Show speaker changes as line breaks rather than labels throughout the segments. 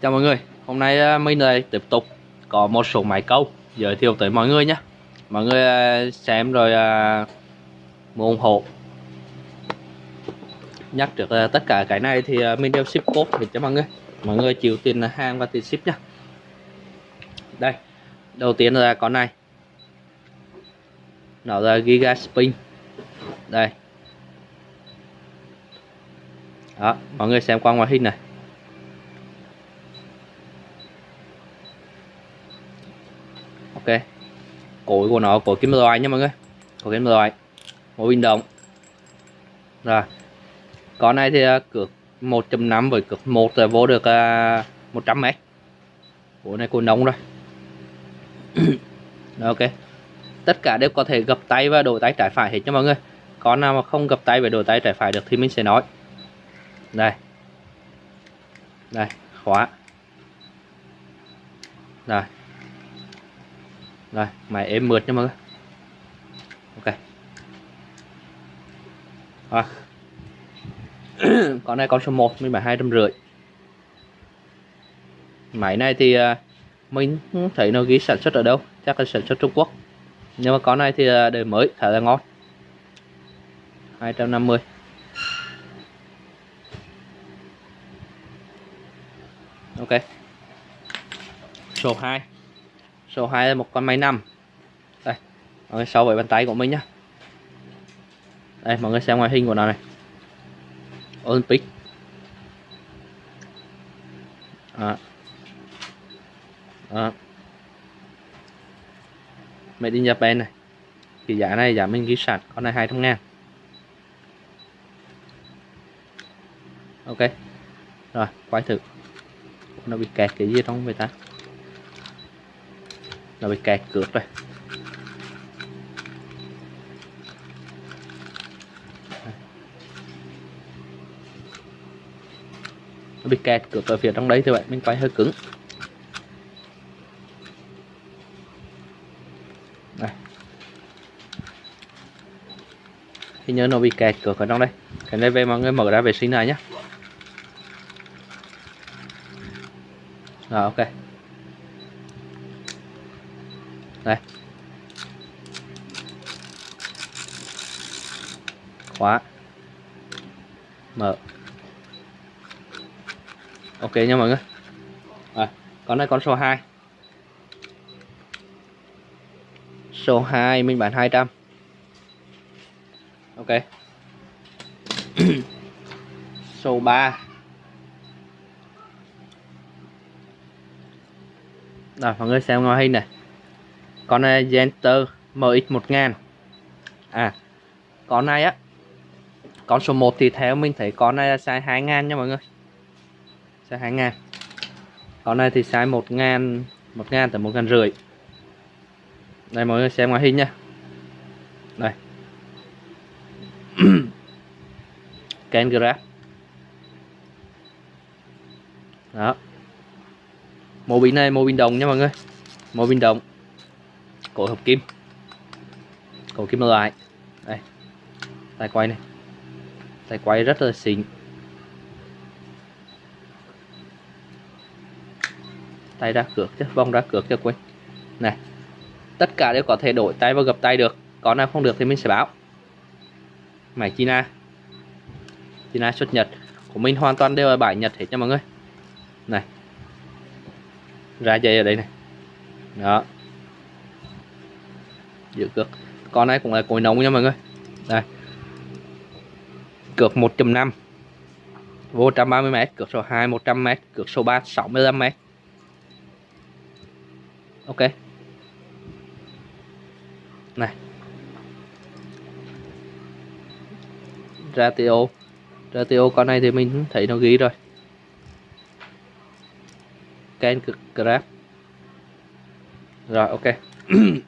Chào mọi người, hôm nay ờ, mình lại tiếp tục có một số máy câu giới thiệu tới mọi người nhé. Mọi người ờ, xem rồi ờ, mua ủng hộ. Nhắc trước tất cả cái này thì mình đều ship code để cho mọi người. Mọi người chịu tiền hàng và tiền ship nhé Đây, đầu tiên là con này. Nó là Giga Spin. Đây. Đó, mọi người xem qua ngoại hình này. Ok. Cối của nó củi kim loại nha mọi người. Củi kim loại. Một bình động. Rồi. Con này thì à, cược 1.5 với cược 1 là vô được à, uh, 100 mét. Của này cối nóng rồi. Đó, ok. Tất cả đều có thể gập tay và đổi tay trái phải hết cho mọi người. Con nào mà không gập tay và đổi tay trái phải được thì mình sẽ nói. Đây. Đây. Khóa. Rồi rồi máy êm mượt nha mọi người. Ok. À. con này con số 1 mình bán hai trăm rưỡi. Máy này thì à, mình không thấy nó ghi sản xuất ở đâu, chắc là sản xuất Trung Quốc. Nhưng mà con này thì à, đời mới, khá là ngon. 250 ok. Số 2 số 2 là một con máy nằm. Đây, mọi người so với bàn tay của mình nhá. Đây, mọi người xem ngoại hình của nó này. Olympic. À. À. Made in Japan này. Thì giá này, giá mình ghi sẵn, con này 200 ngàn. Ok. Rồi, quay thử. Nó bị kẹt cái gì trong người ta? Nó bị kẹt cược rồi. Nó bị kẹt cược ở phía trong đấy thì bạn mình quay hơi cứng. Này thì nhớ nó bị kẹt cược ở trong đây. Cái này về mọi người mở ra vệ sinh này nhé rồi, ok đây. Khóa. Mở. Ok nha mọi người. À, con này con số 2 số 2 mình bán 200 ok. Số 3 rồi mọi người xem ngoài hình này con này Genter MX1000 à con này á, con số 1 thì theo mình thấy con này là size 2000 nha mọi người. Size 2000 con này thì size 1000 1000 tới 1000 rưỡi. Đây, mọi người xem ngoại hình nha. Đây. Ken Grab đó. Mô pin này, mô pin đồng nha mọi người. Mô pin đồng cổ hợp kim. Cổ kim loại. Đây. Tay quay này. Tay quay rất là xịn. Tay ra cược chứ, vòng ra cược cho quên. Này. Tất cả đều có thể đổi tay và gập tay được. Có nào không được thì mình sẽ báo. Máy China. China xuất Nhật. Của mình hoàn toàn đều là bài Nhật hết nha mọi người. Này. Ra dây ở đây này. Đó giữ cược. Con này cũng là cối nóng nha mọi người. Đây. Cược 1.5 vô 130m cược số 2 100m cược số 3 65m ok. Này. Ratio ratio con này thì mình thấy nó ghi rồi. Can cực Grab. Rồi, ok.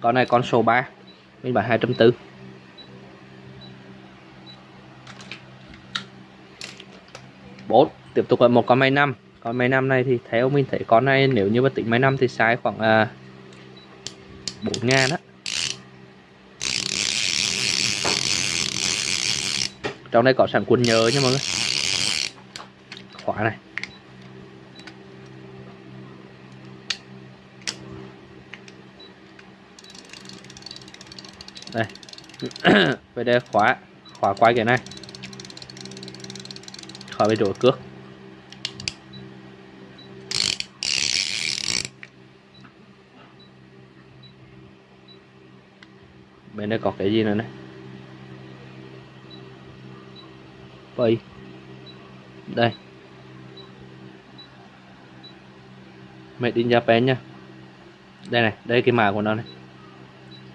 con này con số 3 mình bán 240 4 tiếp tục là một con máy 5 con máy 5 này thì theo mình thấy con này nếu như mà tính máy 5 thì sai khoảng à, 4 ngàn á. Trong đây có sẵn quần nhớ nha mọi người. Khóa này. Đây. Về đây khóa khóa quay cái này. Khỏi bị đổ cước. Bên đây có cái gì nữa này? Vậy đây. Made in Japan nha. Đây này, đây cái mã của nó này.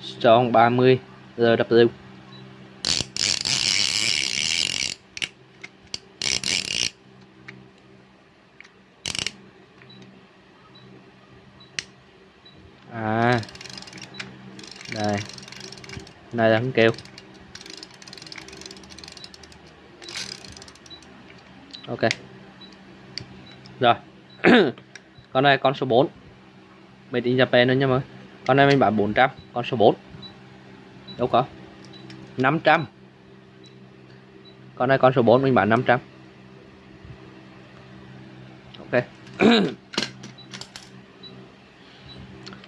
Strong 30 RW à. Đây. Này là hắn kêu ok. Rồi. Con này con số 4 made in Japan nữa nha mọi người. Con này mình bán 400 con số 4 đâu có. 500 con này con số 4 mình bán 500 ok.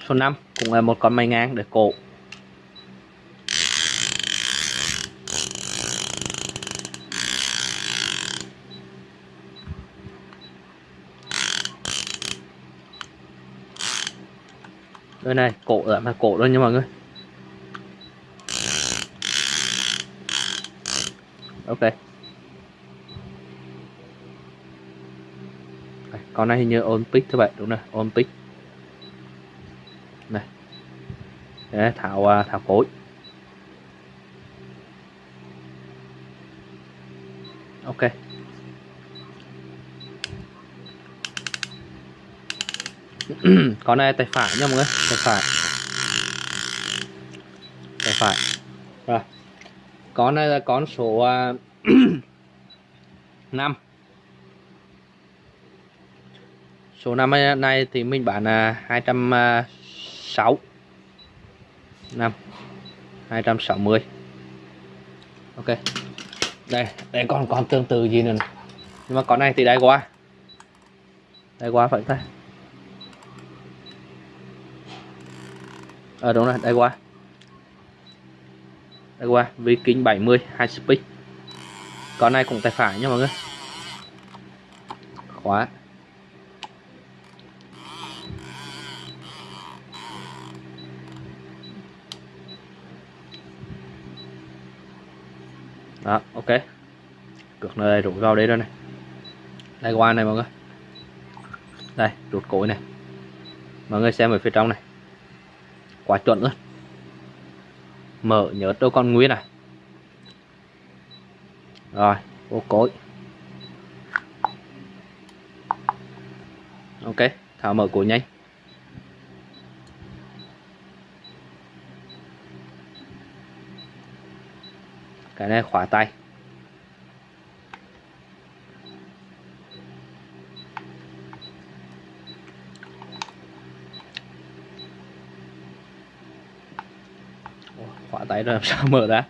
Số 5 cũng là một con mây ngang để cổ. Đây này, cổ lại mà cổ luôn nha mọi người ok con này hình như Olympic các bạn đúng rồi Olympic. Này. Đấy, thảo à, thảo phối ok. Con này tay phải nha mọi người tay phải. Tay phải. Rồi. Con này là con số à, 5 số năm này thì mình bán là 260 năm. 260 ok. Đây đây còn còn tương tự gì nữa này. nhưng mà con này thì đây quá. Đây quá phải ta? Ờ à, đúng rồi đây quá. Đây qua Viking 70 hai speed. Con này cũng tay phải nha mọi người. Khóa. Đó, ok. Cược nơi rút vào đây rồi này. Đây, qua này mọi người. Đây rút cối này. Mọi người xem ở phía trong này. Quá chuẩn luôn. Mở, nhớ đâu con nguyên này rồi vô cối ok thả mở cối nhanh. Cái này khóa tay. Khóa tay rồi làm sao mở ra?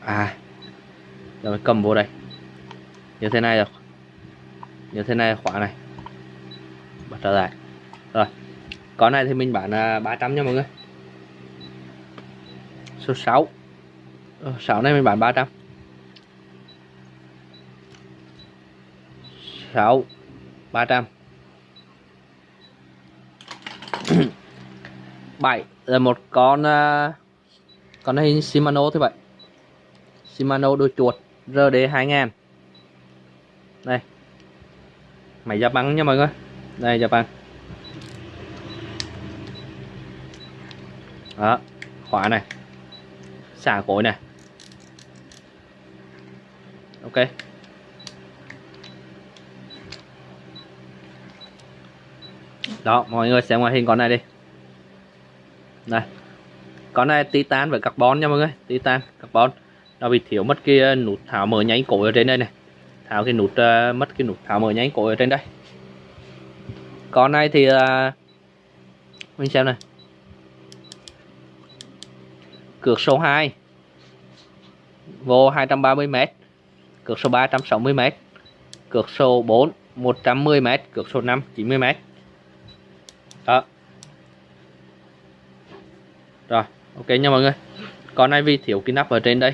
À rồi cầm vô đây như thế này được như thế này khóa này. Bật trở lại. Rồi. Con này thì mình bán là 300 nha mọi người. Số 6 ờ, 6 này mình bán 300 6 300 7 là một con à, con này Shimano thế vậy. Shimano đôi chuột RD 2000 đây. Máy ra bắn nha mọi người. Đây ra bắn. Đó, khóa này. Xả cối này. Ok. Đó, mọi người xem ngoại hình con này đi. Đây. Con này titan với carbon nha mọi người. Titan, carbon. Nó bị thiếu mất cái nút tháo mở nháy cối ở trên đây này tháo cái nút uh, mất cái nút tháo mở nháy cổ ở trên đây. Con này thì uh, mình xem này. Cược số 2 vô 230m cược số 3 160m cược số 4 110m cược số 5 90m đó. Rồi ok nha mọi người. Con này vì thiếu cái nắp ở trên đây.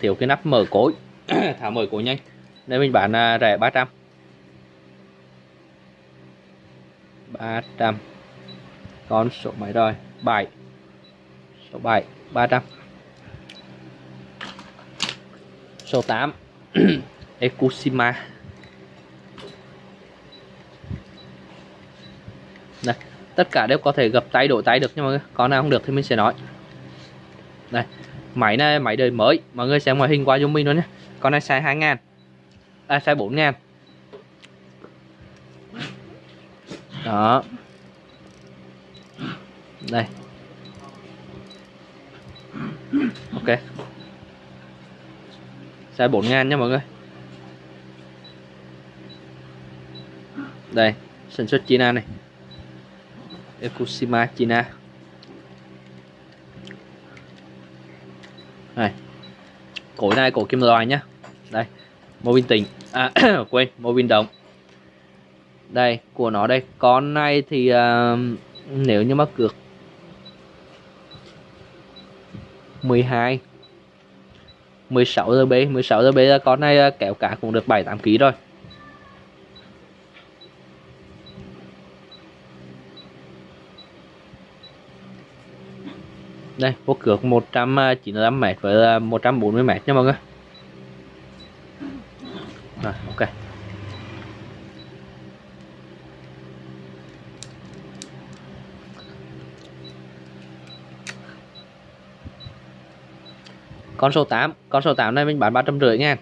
Thiếu cái nắp mở cối. Thả mở cối nhanh nên mình bán à, rẻ 300 300 con số mấy rồi 7 số 7 300 số 8 Ekushima. Đây tất cả đều có thể gập tay đổi tay được nhưng mà con nào không được thì mình sẽ nói. Đây máy này máy đời mới. Mọi người xem ngoại hình qua giúp mình luôn nhé. Con này xài 2000 ngàn à size 4 ngàn đó. Đây. Ok. Size 4 ngàn nha mọi người. Đây, sản xuất China này. Ekushima China. Này cổ này, cổ kim loại nhá. Đây mô pin tỉnh à quên mô pin đồng. Đây của nó đây. Con này thì uh, nếu như mà cược 12 16 giờ B 16 giờ B là con này à, kéo cả cũng được 7 8 kg rồi. Đây vô cược 195 à, m với 140 m nha mọi người rồi ok con số 8 con số 8 này mình bán 350 nha.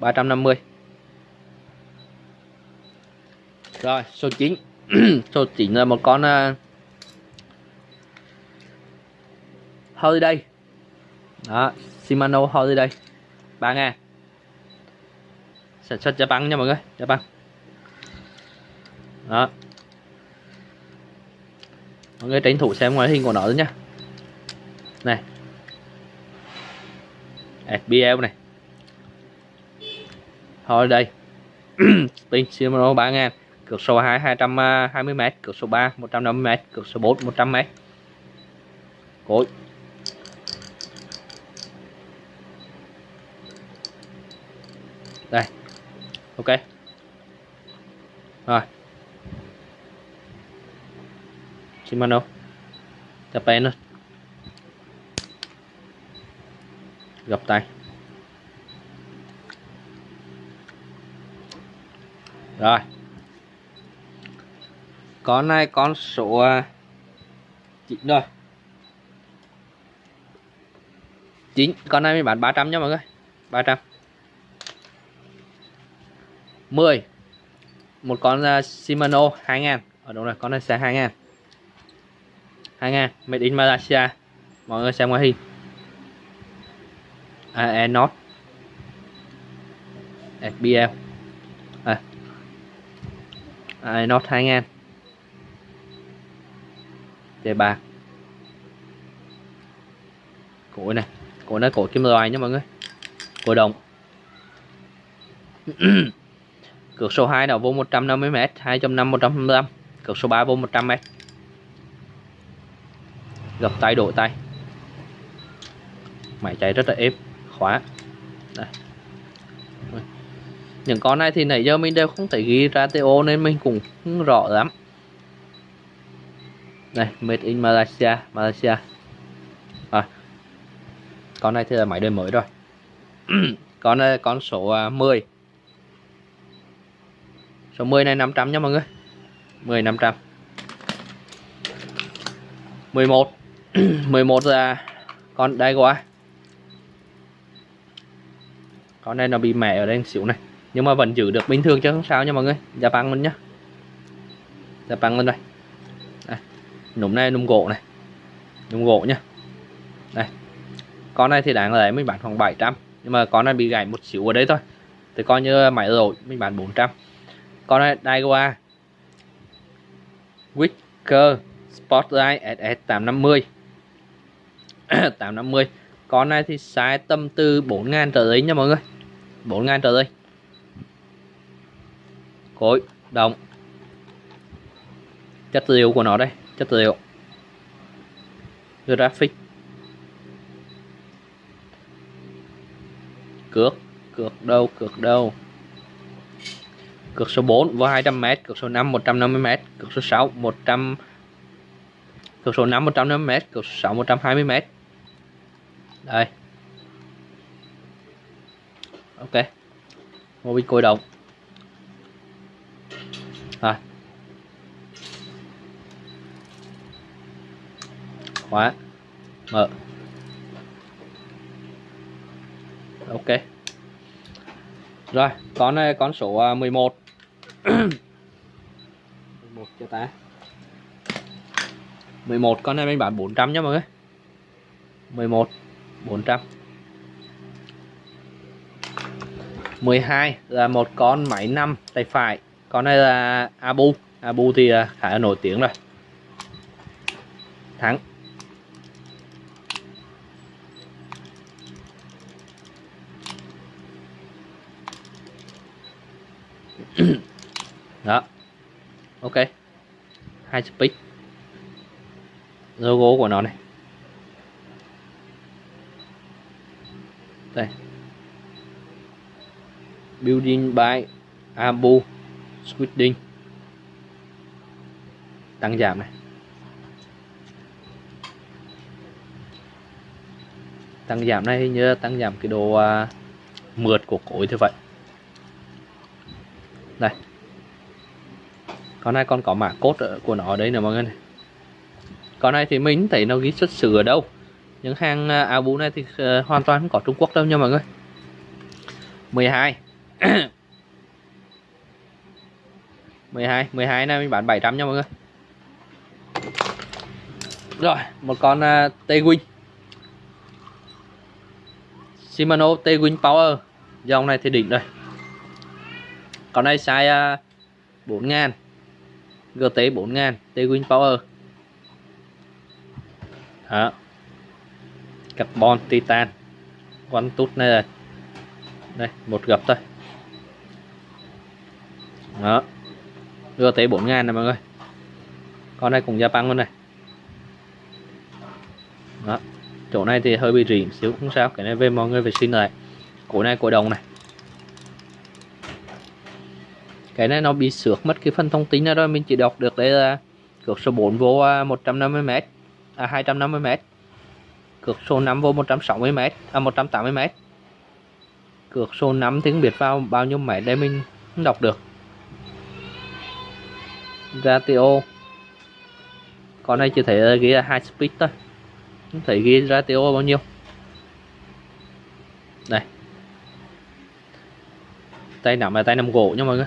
350 rồi số 9 số 9 là một con uh, Holiday. Đó Shimano Holiday. 3 ngàn. Sản xuất Japan nha mọi người Japan đó. Mọi người tranh thủ xem ngoại hình của nó nhá này FBL này. Thôi đây. Pin Shimano 3 ngàn, cược số 2 220m à, cược số 3 150m cược số 4 100m cối đây. Ok. Rồi. Shimano Japan luôn gập tay. Rồi. Con này con số à, chín rồi. Chín con này mình bán 300 nha mọi người. 300 10 một con uh, Shimano 2000 ở đâu này con này xe 2000 2000 made in Malaysia. Mọi người xem ngoại hình. AE Not SBL à. AE Not 2000 T bạc cổ này cổ nó cổ kim loại nha mọi người cổ đồng Cược số 2 nào vô 150m, 2.5 125. Cược số 3 vô 100m. Gặp tay đổi tay. Máy chạy rất là êm, khóa. Đây. Những con này thì nãy giờ mình đều không thể ghi ra TO nên mình cũng không rõ lắm. Này, made in Malaysia, Malaysia. À. Con này thì là máy đời mới rồi. con này con số à, 10 số 10 này 500 nha mọi người 10 500 11 11 là con đây qua con này nó bị mẻ ở đây xíu này. Nhưng mà vẫn giữ được bình thường chứ không sao nha mọi người. Gia băng luôn nhá. Gia băng lên đây. Đây. núm này núm gỗ này. Núm gỗ nhá. Đây. Con này thì đáng lẽ mình bán khoảng 700 nhưng mà con này bị gãy một xíu ở đây thôi. Thì coi như máy rồi mình bán 400 con này, Daiwa. Wicker Spotlight SS 850 850 con này thì size tầm từ 4 ngàn trở lên nha mọi người. 4 ngàn trở lên cối, đồng. Chất liệu của nó đây, chất liệu. Graphic. Cược cược đâu cược đâu. Cược số 4 vô 200m cược số 5 150m cược số 6 100 cược số 5 150m cược số 6 120m đây ok. Một bị côi động rồi. Khóa. Mở. Ok. Rồi con này con số 11 11 cho ta. 11 con này mình bán 400 nhá mọi người. 11 400 12 là một con máy 5 tay phải. Con này là Abu. Abu thì à, khá là nổi tiếng rồi. Thắng. Đó. Ok. Hai speed. Logo của nó này. Đây building by Abu Squidding tăng giảm này. Tăng giảm này như tăng giảm cái độ à, mượt của cối như vậy. Đây. Con này còn có mã cốt của nó ở đây nè mọi người này. Con này thì mình thấy nó ghi xuất xứ ở đâu? Những hàng à, áo bú này thì ờ, hoàn toàn không có Trung Quốc đâu nha mọi người. 12 12 12 này mình bán 700 nha mọi người. Rồi một con à, uh, T-Wing Shimano T-Wing Power. Dòng này thì đỉnh rồi. Con này size uh, 4000 GT 4000 T-Wing Power. Đó. Carbon titan. Con tút này rồi. Đây một gập thôi đó. Đưa tới 4 ngàn này, mọi người. Con này cũng gia Japan luôn này. Đó. Chỗ này thì hơi bị rỉ xíu, không sao. Cái này về mọi người vệ sinh lại. Cổ này cổ đồng này. Cái này nó bị xước mất cái phần thông tin đó rồi. Mình chỉ đọc được đây là cược số 4 vô 150m à 250m à, cược số 5 vô 160m à 180m cược số 5 tiếng không vào bao nhiêu mét đây, mình không đọc được ratio. Con này chỉ thấy ờ, ghi là high speed thôi. Không thấy ghi ratio bao nhiêu. Đây. Tay nắm là tay nắm gỗ nha mọi người.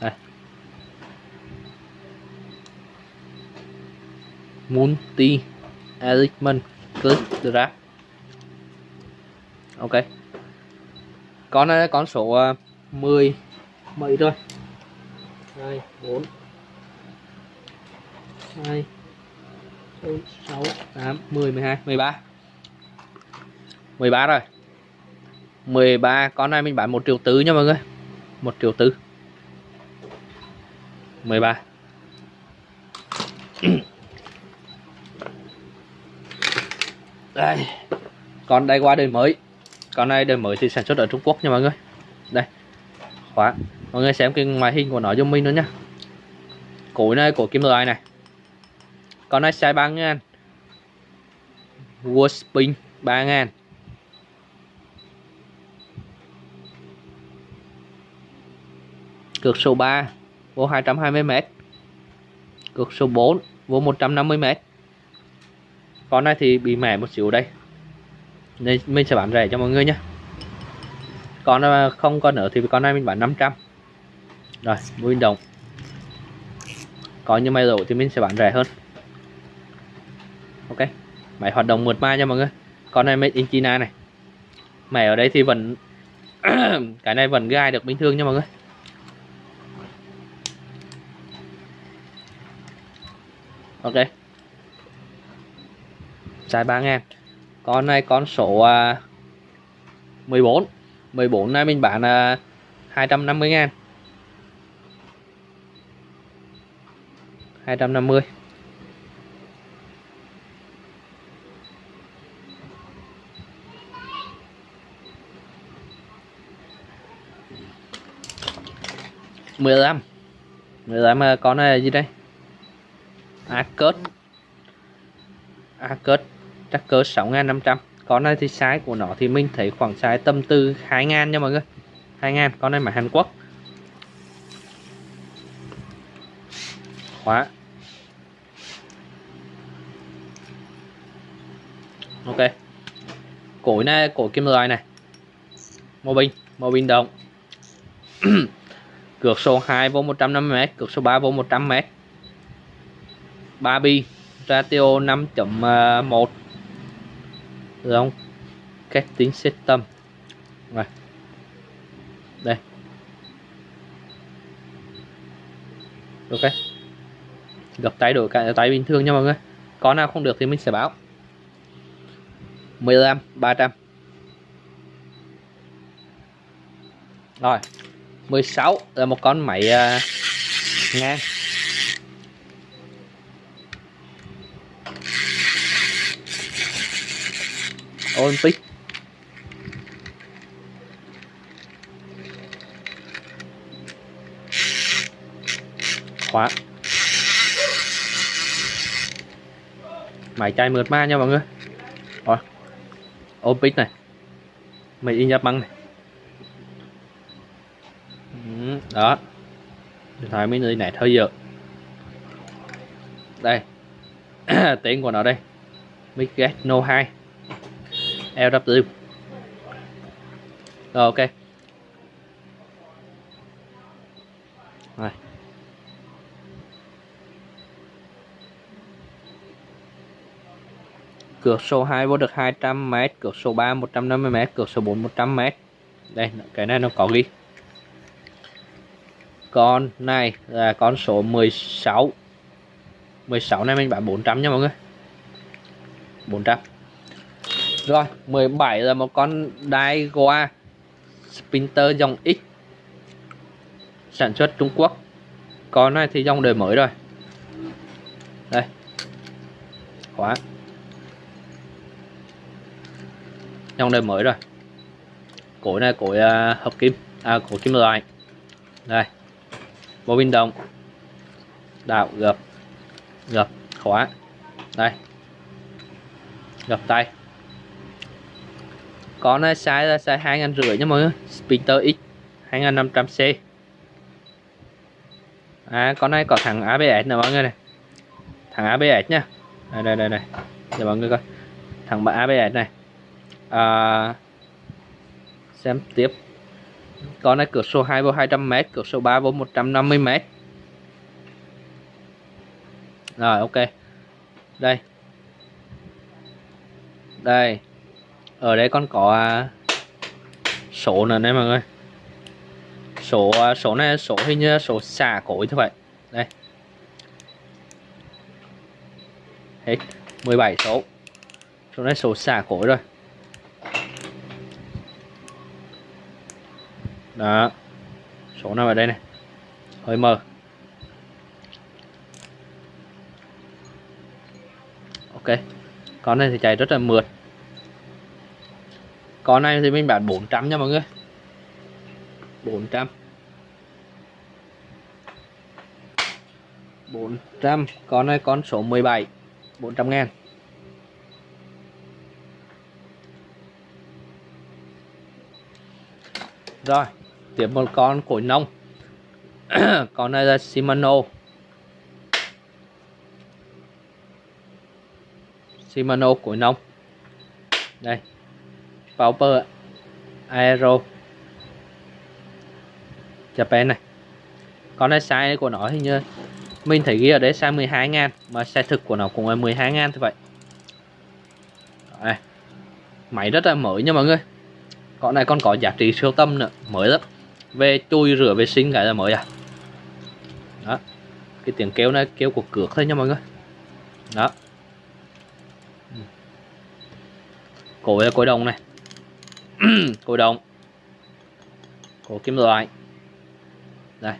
Đây. Multi element click drag ok. Con này con số 10 mấy rồi 2 4 2 4 6 8 10 12 13 13 rồi. 13 con này mình bán 1 triệu tứ nha mọi người. 1 triệu tứ 13 đây. Con đây qua đời mới. Con này đời mới thì sản xuất ở Trung Quốc nha mọi người. Đây. Khóa. Mọi người xem cái ngoại hình của nó giúp mình nữa nha. Cối này của kim loại này con này size 3 ngàn. Warspring 3 ngàn. Cược số 3 vô 220m cược số 4 vô 150m con này thì bị mẻ một xíu đây. Nên mình sẽ bán rẻ cho mọi người nhé con à, không còn nữa thì con này mình bán 500 rồi nguyên đồng có như may rổ thì mình sẽ bán rẻ hơn ok. Máy hoạt động mượt mà nha mọi người. Con này made in China này. Máy ở đây thì vẫn cái này vẫn gai được bình thường nha mọi người. Ok. Size 3 ngàn. Con này con số à, 14 14 này mình bán à, 250 ngàn. 250 15 15 à, con này là gì đây? Arcus Arcus chắc cỡ 6.500 con này thì size của nó thì mình thấy khoảng size tâm tư 2.000 nha mọi người. 2.000 con này mà Hàn Quốc. Khóa. Ok. Cối này cối kim loại này. Mô bình mô bình động cược số 2 vô 150m cược số 3 vô 100m 3 bi, ratio 5.1 ờ, được không? Cách tính system. Rồi. Đây. Ok. Gặp tay đổi cả tay bình thường nha mọi người. Có nào không được thì mình sẽ báo. 15 300 rồi. 16 là một con máy uh, ngang. Olympic. Khóa. Máy chai mượt ma nha mọi người. Rồi. Olympic này. Máy in nhập băng này ừ, đó. Điện thoại mini này thôi giờ đây. Tiếng của nó đây. Miget No 2 LW rồi, ok. Rồi. Cược số 2 vô được 200m cược số 3 150m cược số 4 100m đây, cái này nó có ghi con này là con số 16 16 này mình bán 400 nha mọi người. 400 rồi 17 là một con Daiwa Spinter dòng X Sản xuất Trung Quốc. Con này thì dòng đời mới rồi. Đây. Khóa. Dòng đời mới rồi. Cối này cối uh, hợp kim À cối kim loại. Đây bộ pin đồng Đạo gập. Gập. Khóa. Đây. Gập tay. Con này size là size hai ngàn rưỡi nha mọi người. Spinter X 2500C à, con này có thằng ABS nè mọi người này thằng ABS nha. Đây đây đây đây. Để mọi người coi. Thằng ABS này. À, xem tiếp con này, cửa số 2 vô 200m cửa số 3 vô 150m rồi, ok. Đây. Đây. Ở đây con có à, số nữa đây mọi người. Số à, số này, số hình như số xả cối thôi vậy đây. Hết. 17 số. Số này số xả cối rồi. Đó. Số nào ở đây này? Hơi mờ. Ok. Con này thì chạy rất là mượt. Con này thì mình bán 400 nha mọi người. 400 400 con này con số 17 400 ngàn. Rồi tiếp một con cối nông. Con này là Shimano. Shimano cối nông. Đây. Pauper Aero. Japan này. Con này size của nó hình như mình thấy ghi ở đấy size 12 ngàn, mà size thực của nó cũng là 12 ngàn thôi vậy. Đây. máy rất là mới nha mọi người. Con này còn có giá trị siêu tâm nữa, mới lắm về chui rửa vệ sinh cái là mới à? Đó, cái tiếng kêu này kêu của cược thôi nha mọi người. Đó. Ừ. Cối là cối đồng này. Cối đồng. Cối kim loại. Đây.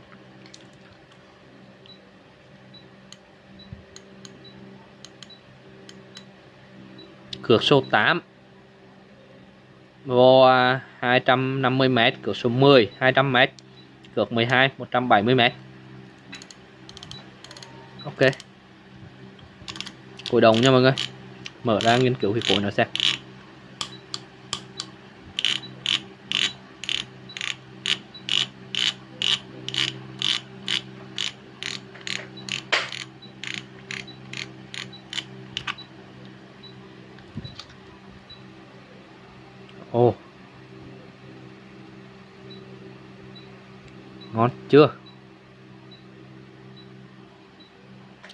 Cược số 8 vô à, 250m cược số 10 200m cược 12 170m ok. Cối đồng nha mọi người. Mở ra nghiên cứu cái cối nó xem Ồ Ngon chưa?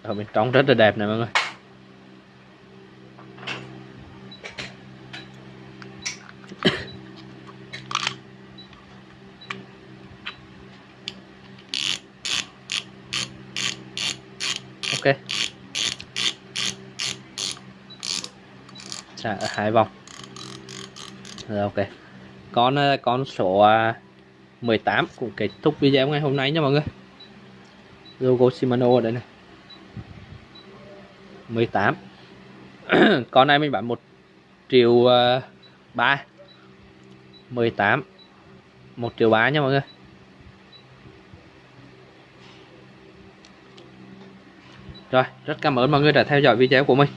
Ở bên trong rất là đẹp này mọi người. Ok. Trả hai vòng. Rồi ok. Con ờ, con số à, 18 cũng kết thúc video ngày hôm nay nha mọi người. Logo Shimano ở đây này. 18 con này mình bán 1 triệu uh, 3 18 1 triệu 3 nha mọi người. Rồi, rất cảm ơn mọi người đã theo dõi video của mình.